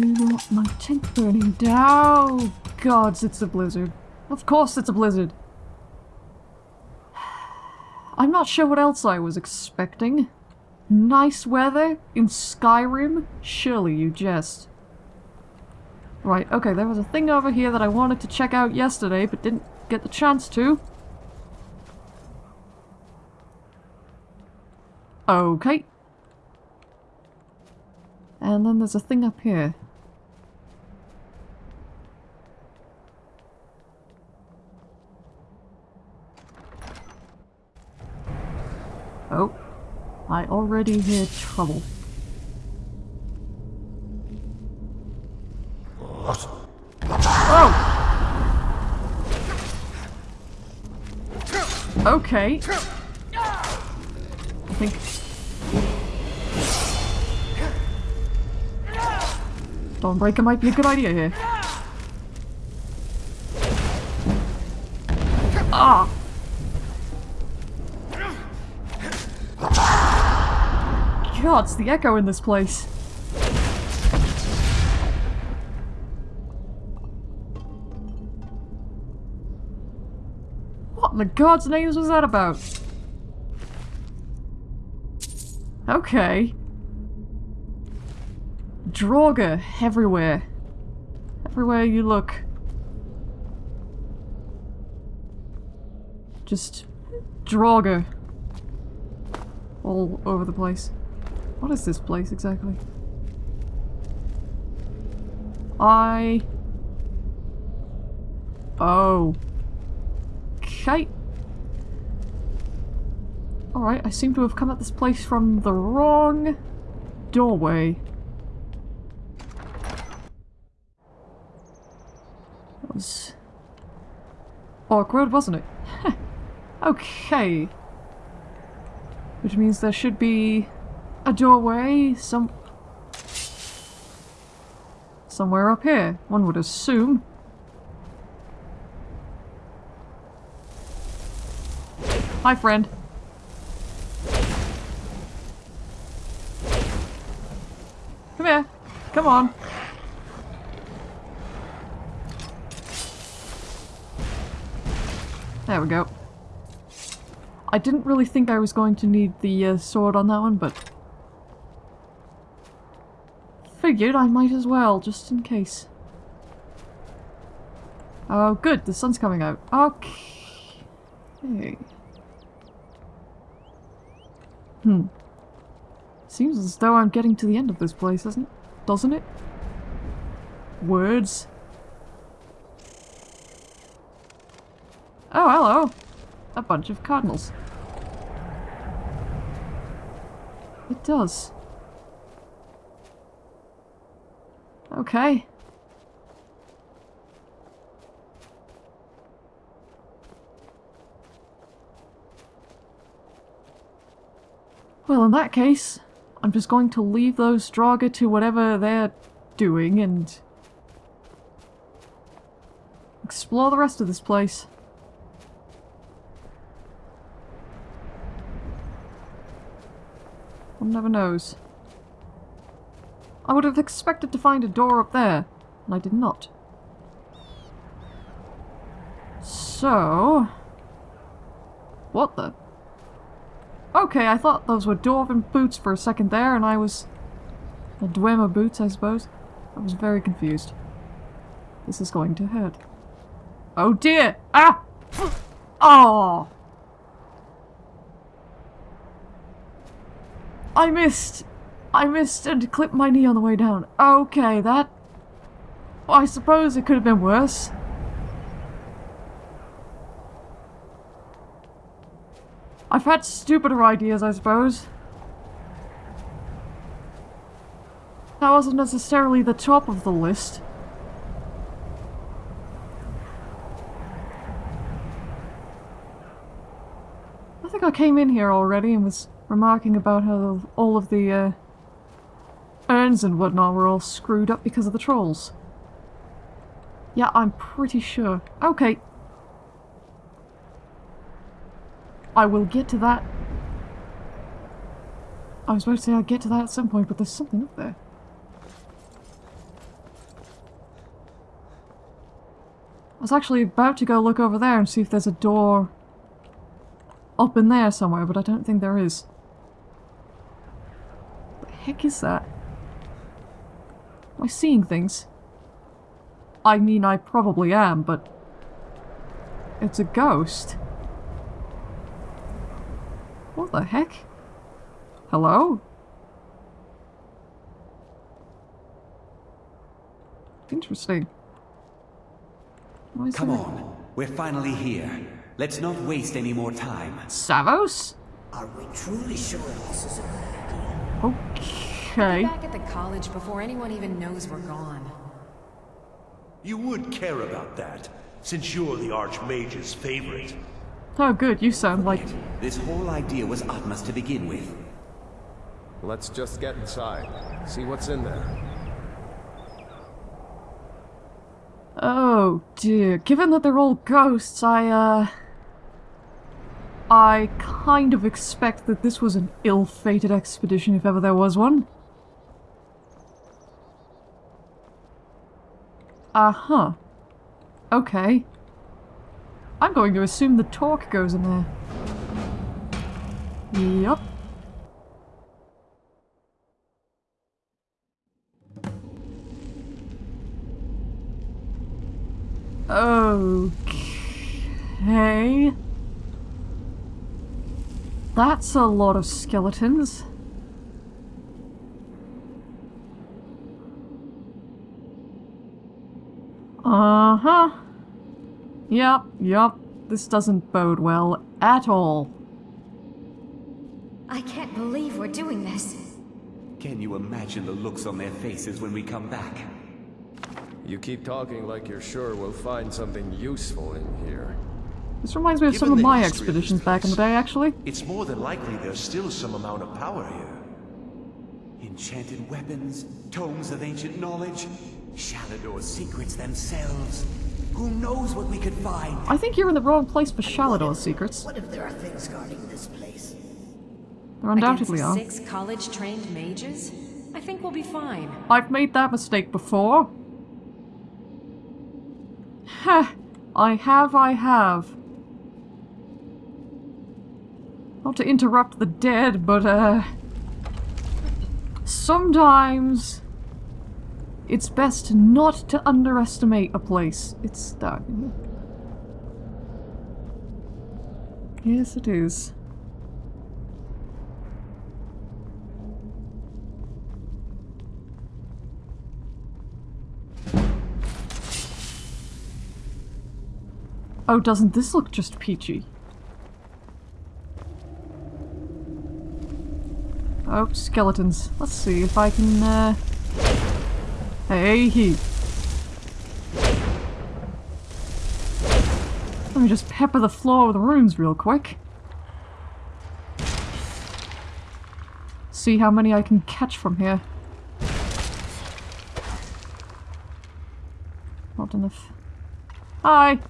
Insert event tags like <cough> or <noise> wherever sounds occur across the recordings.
Don't want my tent burning down. Gods, it's a blizzard. Of course it's a blizzard. <sighs> I'm not sure what else I was expecting. Nice weather in Skyrim? Surely you jest. Right, okay, there was a thing over here that I wanted to check out yesterday, but didn't get the chance to. Okay. And then there's a thing up here. Oh. I already hear trouble. Oh! Okay. I think... Dawnbreaker might be a good idea here. God, it's the echo in this place. What in the God's names was that about? Okay. Draugr everywhere. Everywhere you look. Just Draugr. All over the place. What is this place exactly? I... Oh. Okay. Alright, I seem to have come at this place from the wrong doorway. That was awkward, wasn't it? <laughs> okay. Which means there should be a doorway some... somewhere up here, one would assume. Hi, friend. Come here. Come on. There we go. I didn't really think I was going to need the uh, sword on that one, but I might as well, just in case. Oh, good, the sun's coming out. Okay. Hmm. Seems as though I'm getting to the end of this place, doesn't it? Doesn't it? Words. Oh, hello! A bunch of cardinals. It does. Okay. Well, in that case, I'm just going to leave those Draugr to whatever they're doing and explore the rest of this place. One never knows. I would have expected to find a door up there, and I did not. So... What the... Okay, I thought those were dwarven boots for a second there, and I was... The Dwemer boots, I suppose. I was very confused. This is going to hurt. Oh dear! Ah! Oh! I missed! I missed and clipped my knee on the way down. Okay, that... I suppose it could have been worse. I've had stupider ideas, I suppose. That wasn't necessarily the top of the list. I think I came in here already and was remarking about how all of the uh, friends and whatnot were all screwed up because of the trolls. Yeah, I'm pretty sure. Okay. I will get to that. I was about to say I'll get to that at some point, but there's something up there. I was actually about to go look over there and see if there's a door up in there somewhere, but I don't think there is. What the heck is that? Am I seeing things? I mean, I probably am, but... It's a ghost. What the heck? Hello? Interesting. Come there- on, we're finally here. Let's not waste any more time. Savos? Are we truly sure this is a good idea? Okay. Back at the college before anyone even knows we're gone. You would care about that, since you're the Archmage's favorite. Oh good, you sound like... This whole idea was Atmah's to begin with. Let's just get inside. See what's in there. Oh dear. Given that they're all ghosts, I, uh... I kind of expect that this was an ill-fated expedition if ever there was one. Uh-huh. Okay. I'm going to assume the torc goes in there. Yup. Okay. That's a lot of skeletons. Uh-huh. Yep, yep. This doesn't bode well at all. I can't believe we're doing this. Can you imagine the looks on their faces when we come back? You keep talking like you're sure we'll find something useful in here. This reminds me of some of my history of this expeditions back in the day, actually. It's more than likely there's still some amount of power here. Enchanted weapons, tomes of ancient knowledge, Shalidor's secrets themselves. Who knows what we could find? I think you're in the wrong place for Shalidor's secrets. What if there are things guarding this place? There undoubtedly are. Against six college-trained mages? I think we'll be fine. I've made that mistake before. Heh. I have, I have. Not to interrupt the dead, but, uh... Sometimes... It's best not to underestimate a place. It's... Uh, yes, it is. Oh, doesn't this look just peachy? Oh, skeletons. Let's see if I can, uh... Hey, he. Let me just pepper the floor with runes real quick. See how many I can catch from here. Not enough. Hi!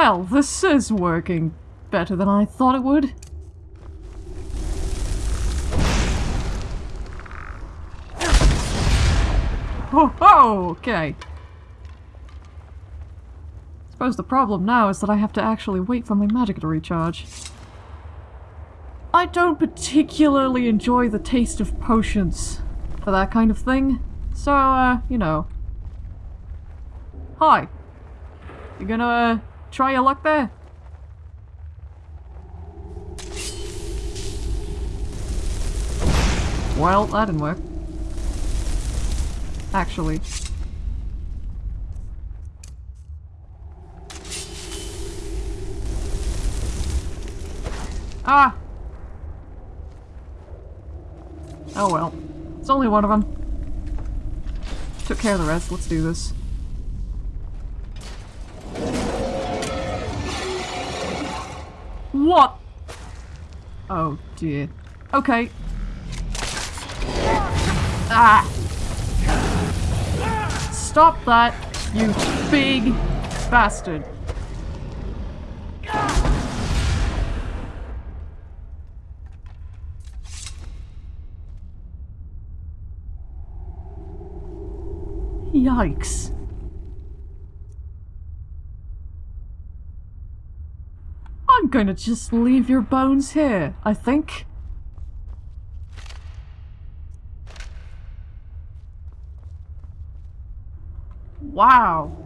Well, this is working better than I thought it would. Oh, oh okay. Suppose the problem now is that I have to actually wait for my magic to recharge. I don't particularly enjoy the taste of potions for that kind of thing, so, uh, you know. Hi. You gonna, uh, try your luck there? Well, that didn't work. Actually. Ah! Oh well. It's only one of them. Took care of the rest. Let's do this. What? Oh dear. Okay. Ah! Stop that, you big bastard. Yikes. I'm gonna just leave your bones here, I think. Wow.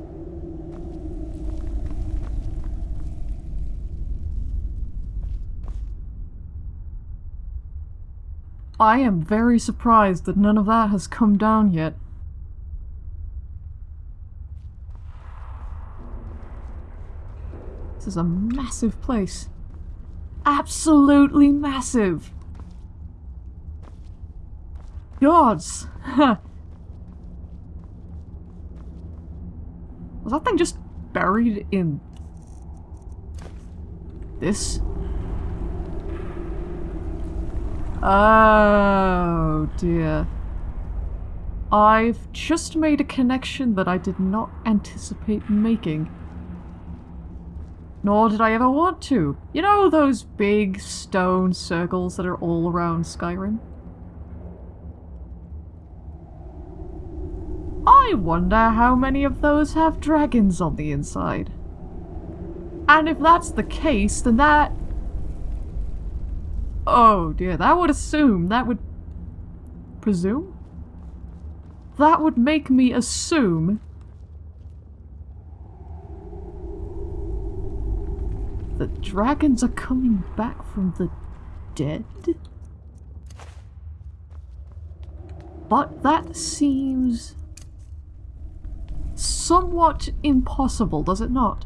I am very surprised that none of that has come down yet. This is a massive place. Absolutely massive! Gods! <laughs> Was that thing just buried in... this? Oh dear. I've just made a connection that I did not anticipate making. Nor did I ever want to. You know those big stone circles that are all around Skyrim? I wonder how many of those have dragons on the inside. And if that's the case, then that... Oh dear, that would assume, that would... Presume? That would make me assume that dragons are coming back from the dead? But that seems somewhat impossible, does it not?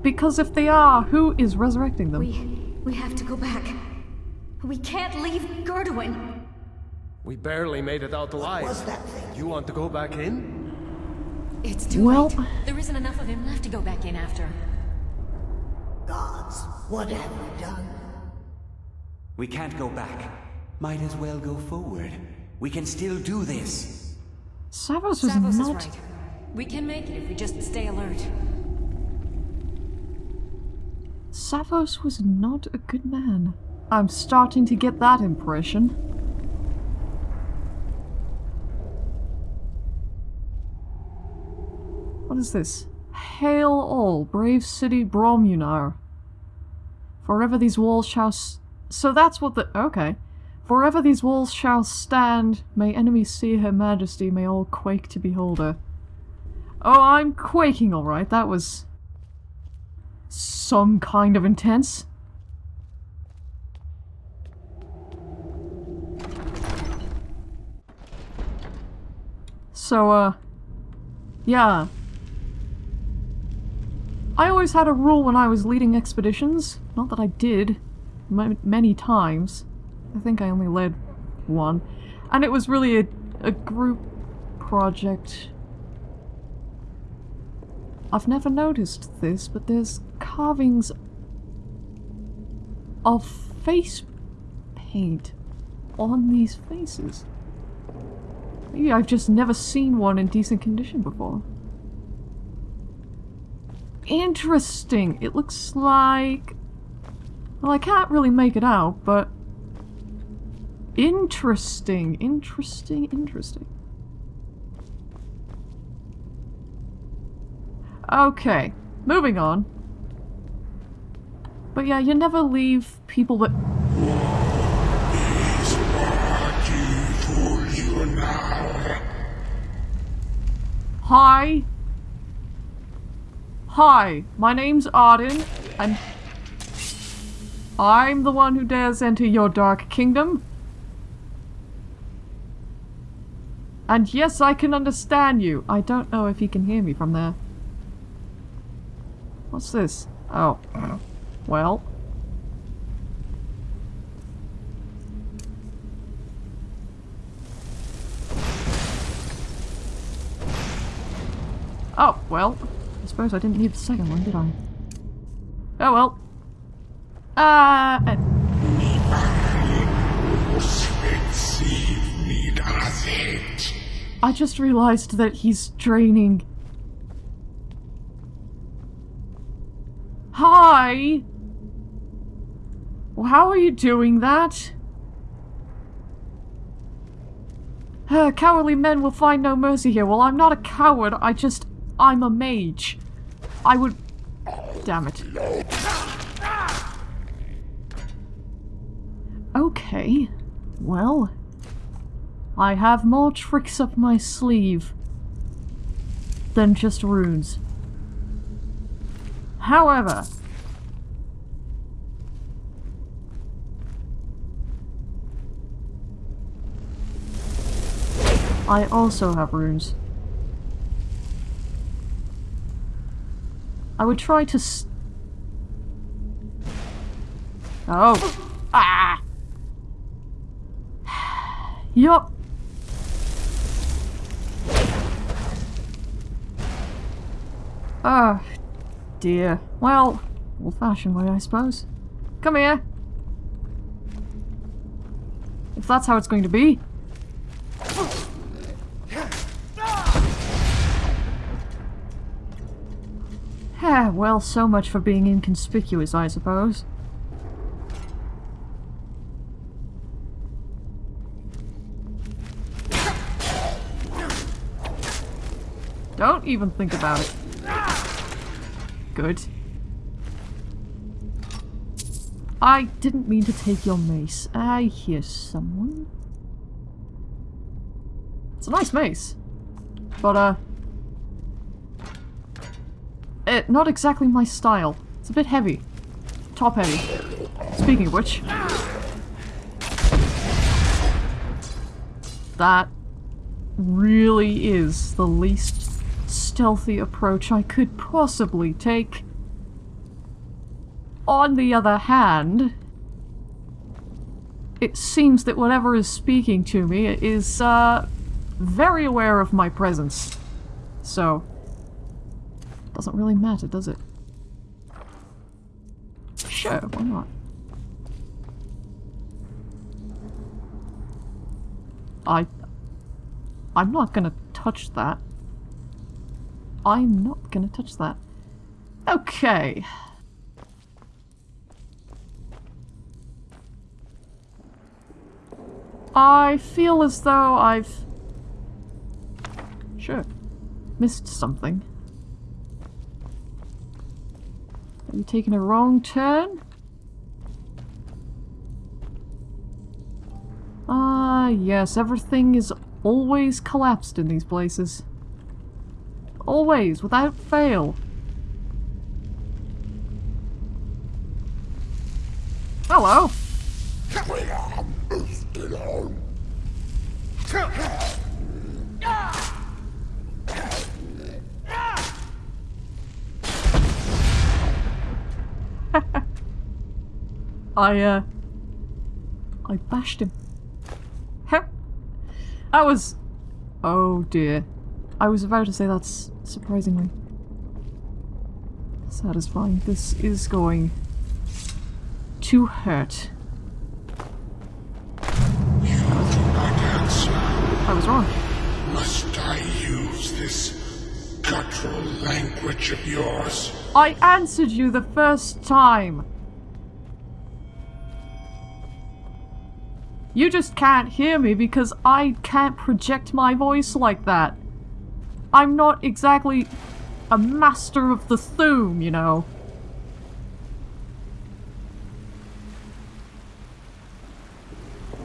Because if they are, who is resurrecting them? We... we have to go back. We can't leave Girduin. We barely made it out alive. was that thing? You want to go back in? It's too Well- late. There isn't enough of him left to go back in after. Gods, what have we done? We can't go back. Might as well go forward. We can still do this. Savos was Savos is not... right. We can make it if we just stay alert. Savos was not a good man. I'm starting to get that impression. What is this? Hail all, brave city Bromjunaar. Forever these walls shall... So that's what the... Okay. Forever these walls shall stand. May enemies see her majesty. May all quake to behold her. Oh, I'm quaking alright. That was some kind of intense. So, uh, yeah. I always had a rule when I was leading expeditions. Not that I did, many times. I think I only led one. And it was really a, a group project. I've never noticed this, but there's carvings of face paint on these faces. Maybe I've just never seen one in decent condition before. Interesting. It looks like... Well, I can't really make it out, but... Interesting, interesting, interesting. Okay, moving on. But yeah, you never leave people that... Hi. Hi, my name's Arden, and I'm the one who dares enter your dark kingdom. And yes, I can understand you. I don't know if he can hear me from there. What's this? Oh. Well. Oh, well. I suppose I didn't need the second one, did I? Oh well. Uh... uh, I just realized that he's draining. Hi! Well, how are you doing that? Uh, cowardly men will find no mercy here. Well, I'm not a coward. I just... I'm a mage. I would... Damn it. Okay. Well... I have more tricks up my sleeve than just runes. However... I also have runes. I would try to Oh! Ah! <sighs> yup! Oh, dear. Well, old-fashioned way, I suppose. Come here! If that's how it's going to be. Ah, well, so much for being inconspicuous, I suppose. Don't even think about it. Good. I didn't mean to take your mace. I hear someone. It's a nice mace. But, uh... Eh, not exactly my style. It's a bit heavy. Top heavy. Speaking of which... That really is the least stealthy approach I could possibly take. On the other hand, it seems that whatever is speaking to me is, uh, very aware of my presence. So, doesn't really matter, does it? Sure, why not? I... I'm not gonna touch that. I'm not gonna touch that. Okay. I feel as though I've... Sure. Missed something. You taking a wrong turn? Ah, yes, everything is always collapsed in these places. Always, without fail. Hello! I, uh... I bashed him. That was... Oh dear. I was about to say that's surprisingly satisfying. This is going to hurt. I was wrong. Must I use this guttural language of yours? I answered you the first time. You just can't hear me because I can't project my voice like that. I'm not exactly a master of the Thu'um, you know.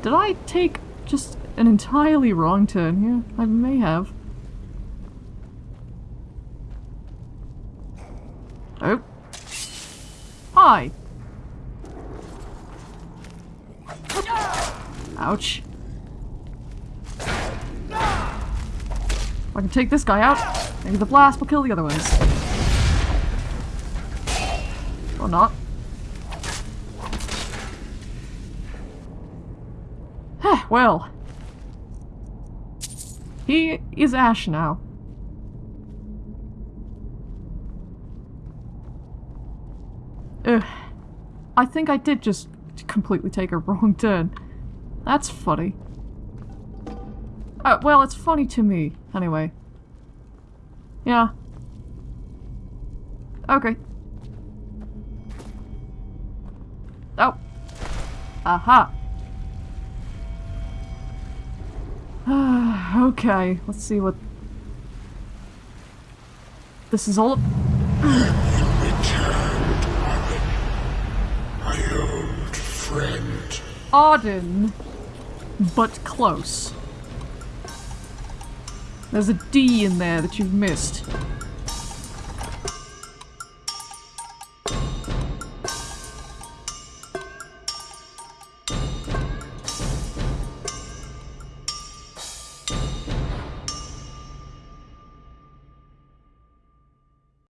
Did I take just an entirely wrong turn here? I may have. Oh. Hi. Ouch. If I can take this guy out, maybe the blast will kill the other ones. Or not. well. He is Ash now. Ugh. I think I did just completely take a <laughs> wrong turn. That's funny. Uh, well, it's funny to me, anyway. Yeah. Okay. Oh. Aha. <sighs> Okay, let's see what... This is all... Returned. My old friend. Auden, but close. There's a D in there that you've missed.